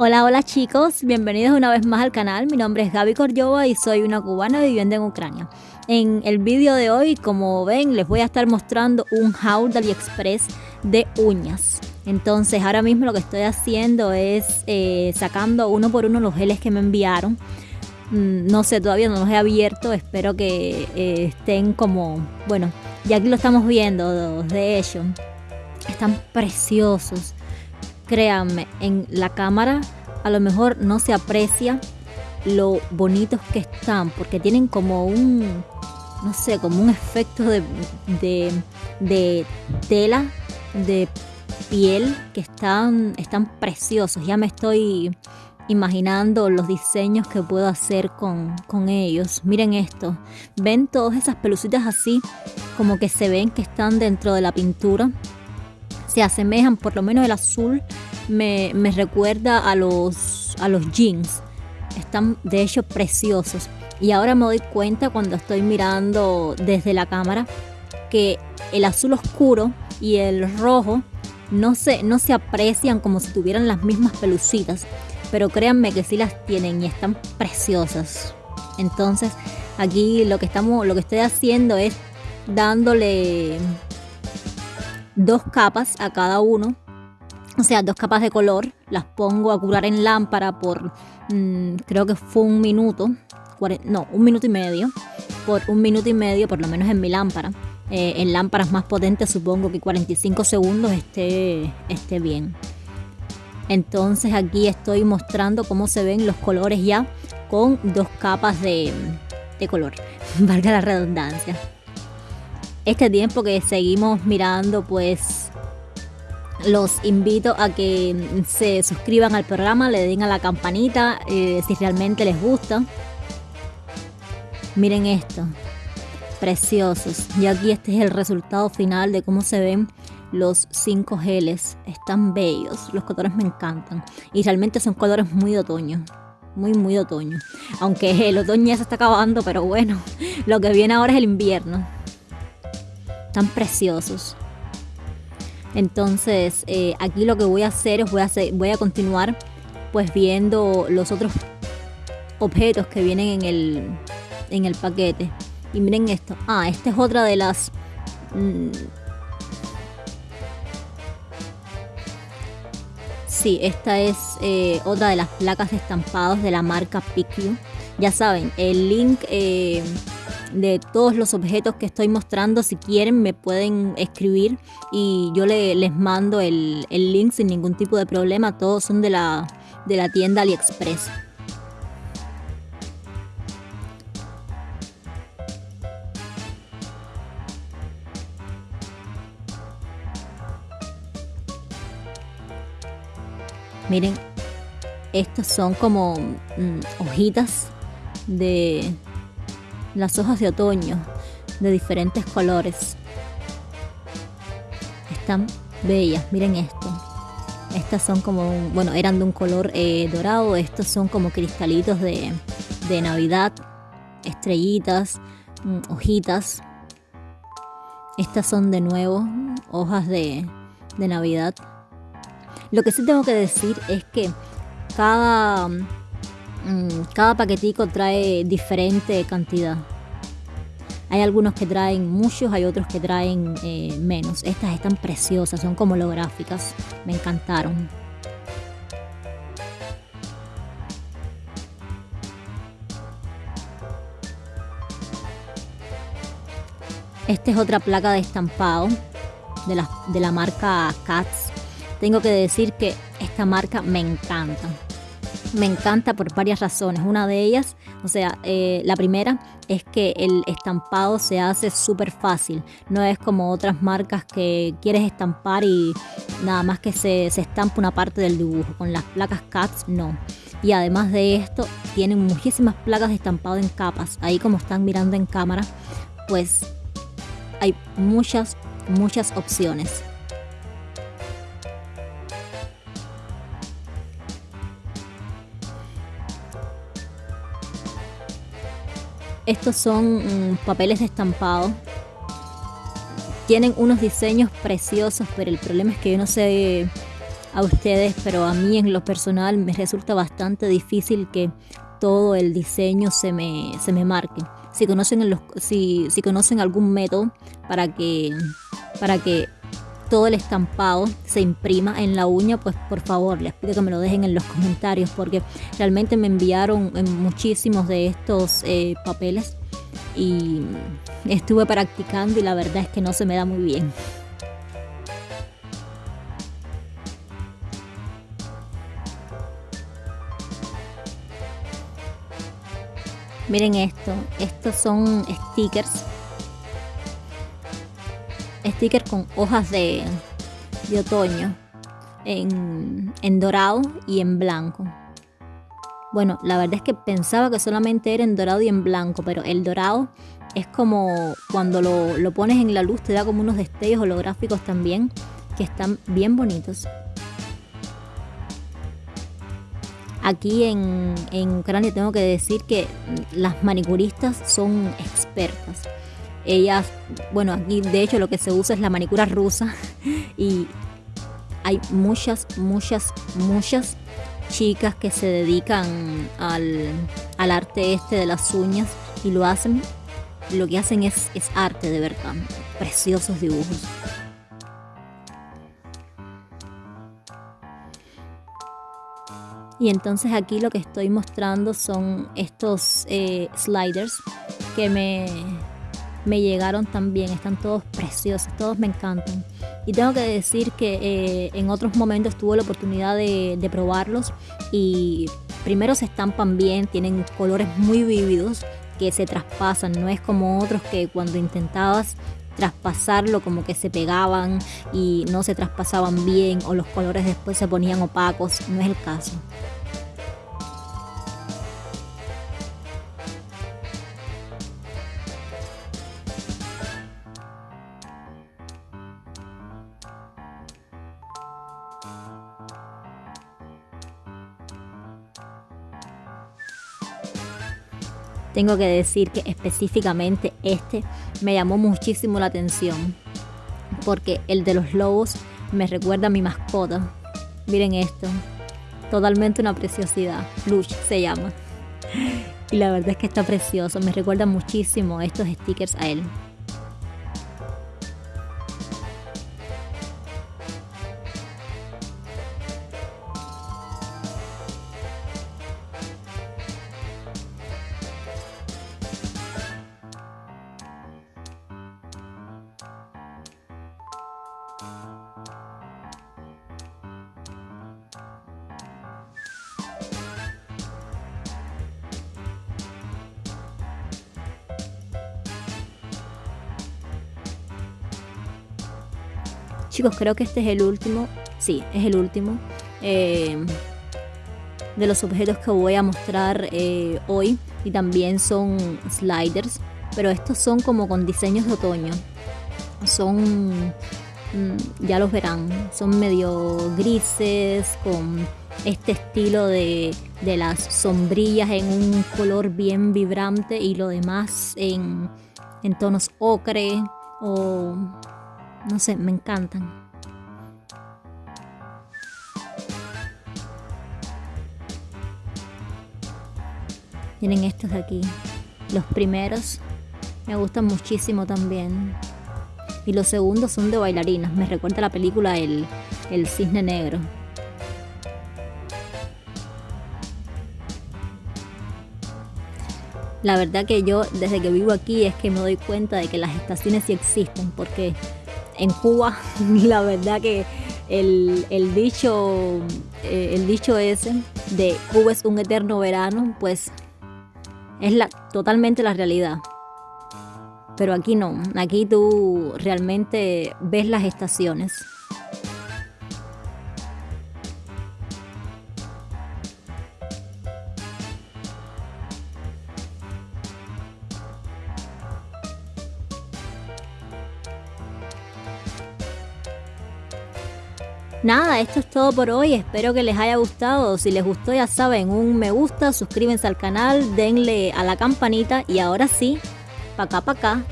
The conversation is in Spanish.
Hola, hola chicos, bienvenidos una vez más al canal. Mi nombre es Gaby Corjova y soy una cubana viviendo en Ucrania. En el vídeo de hoy, como ven, les voy a estar mostrando un haul de AliExpress de uñas. Entonces ahora mismo lo que estoy haciendo es eh, sacando uno por uno los geles que me enviaron. Mm, no sé, todavía no los he abierto, espero que eh, estén como, bueno, ya aquí lo estamos viendo, de hecho, están preciosos créanme, en la cámara a lo mejor no se aprecia lo bonitos que están, porque tienen como un, no sé, como un efecto de, de, tela, de piel, que están, están preciosos. Ya me estoy imaginando los diseños que puedo hacer con, con, ellos. Miren esto, ven todas esas pelucitas así, como que se ven que están dentro de la pintura se asemejan, por lo menos el azul me, recuerda a los, a los jeans. Están de hecho preciosos. Y ahora me doy cuenta cuando estoy mirando desde la cámara que el azul oscuro y el rojo no se, no se aprecian como si tuvieran las mismas pelucitas. Pero créanme que sí las tienen y están preciosas. Entonces aquí lo que, estamos, lo que estoy haciendo es dándole dos capas a cada uno, o sea, dos capas de color, las pongo a curar en lámpara por, mm, creo que fue un minuto, no, un minuto y medio, por un minuto y medio, por lo menos en mi lámpara. Eh, en lámparas más potentes supongo que 45 segundos esté, esté bien. Entonces aquí estoy mostrando cómo se ven los colores ya con dos capas de, de color, valga la redundancia este tiempo que seguimos mirando, pues los invito a que se suscriban al programa, le den a la campanita eh, si realmente les gusta. Miren esto, preciosos. Y aquí este es el resultado final de cómo se ven los cinco geles. Están bellos, los colores me encantan. Y realmente son colores muy de otoño. Muy, muy de otoño. Aunque el otoño ya se está acabando, pero bueno, lo que viene ahora es el invierno tan preciosos. Entonces, eh, aquí lo que voy a hacer es voy a, continuar pues viendo los otros objetos que vienen en el, en el paquete. Y miren esto. Ah, esta es otra de las... Mm, sí, esta es eh, otra de las placas de estampados de la marca Picu. Ya saben, el link... Eh, de todos los objetos que estoy mostrando. Si quieren me pueden escribir y yo les mando el, link sin ningún tipo de problema. Todos son de la, de la tienda AliExpress. Miren, estos son como mm, hojitas de, las hojas de otoño de diferentes colores. Están bellas, miren esto. Estas son como, bueno, eran de un color eh, dorado, estos son como cristalitos de, de Navidad, estrellitas, mm, hojitas. Estas son de nuevo hojas de, de Navidad. Lo que sí tengo que decir es que cada cada paquetico trae diferente cantidad. Hay algunos que traen muchos, hay otros que traen eh, menos. Estas están preciosas, son como holográficas. Me encantaron. Esta es otra placa de estampado de la, de la marca Cats. Tengo que decir que esta marca me encanta me encanta por varias razones. Una de ellas, o sea, eh, la primera es que el estampado se hace súper fácil. No es como otras marcas que quieres estampar y nada más que se, se estampa una parte del dibujo. Con las placas CATS no. Y además de esto, tienen muchísimas placas de estampado en capas. Ahí como están mirando en cámara, pues hay muchas, muchas opciones. Estos son mm, papeles estampados. Tienen unos diseños preciosos, pero el problema es que yo no sé a ustedes, pero a mí en lo personal me resulta bastante difícil que todo el diseño se me, se me marque. Si conocen, los, si, si conocen algún método para que, para que todo el estampado se imprima en la uña, pues por favor les pido que me lo dejen en los comentarios porque realmente me enviaron muchísimos de estos eh, papeles y estuve practicando y la verdad es que no se me da muy bien. Miren esto, estos son stickers. Stickers con hojas de, de otoño en, en dorado y en blanco. Bueno, la verdad es que pensaba que solamente era en dorado y en blanco, pero el dorado es como cuando lo, lo, pones en la luz te da como unos destellos holográficos también que están bien bonitos. Aquí en, Ucrania tengo que decir que las manicuristas son expertas. Ellas, bueno, aquí de hecho lo que se usa es la manicura rusa y hay muchas, muchas, muchas chicas que se dedican al, al arte este de las uñas y lo hacen, lo que hacen es, es arte de verdad, preciosos dibujos. Y entonces aquí lo que estoy mostrando son estos eh, sliders que me, me llegaron también. Están todos preciosos, todos me encantan. Y tengo que decir que eh, en otros momentos tuve la oportunidad de, de probarlos y primero se estampan bien, tienen colores muy vívidos que se traspasan, no es como otros que cuando intentabas traspasarlo como que se pegaban y no se traspasaban bien o los colores después se ponían opacos, no es el caso. Tengo que decir que específicamente este me llamó muchísimo la atención porque el de los lobos me recuerda a mi mascota. Miren esto, totalmente una preciosidad. Lush se llama. Y la verdad es que está precioso, me recuerda muchísimo estos stickers a él. Chicos, creo que este es el último. Sí, es el último. Eh, de los objetos que voy a mostrar eh, hoy. Y también son sliders. Pero estos son como con diseños de otoño. Son... Mm, ya los verán. Son medio grises. Con este estilo de, de las sombrillas en un color bien vibrante. Y lo demás en, en tonos ocre. O no sé, me encantan. Miren estos de aquí. Los primeros me gustan muchísimo también. Y los segundos son de bailarinas. Me recuerda la película El, el Cisne Negro. La verdad que yo desde que vivo aquí es que me doy cuenta de que las estaciones sí existen porque en Cuba, la verdad que el, dicho, eh, el dicho ese de Cuba es un eterno verano, pues es la, totalmente la realidad. Pero aquí no, aquí tú realmente ves las estaciones. Nada, esto es todo por hoy, espero que les haya gustado, si les gustó ya saben, un me gusta, suscríbanse al canal, denle a la campanita y ahora sí, pa' acá pa' acá.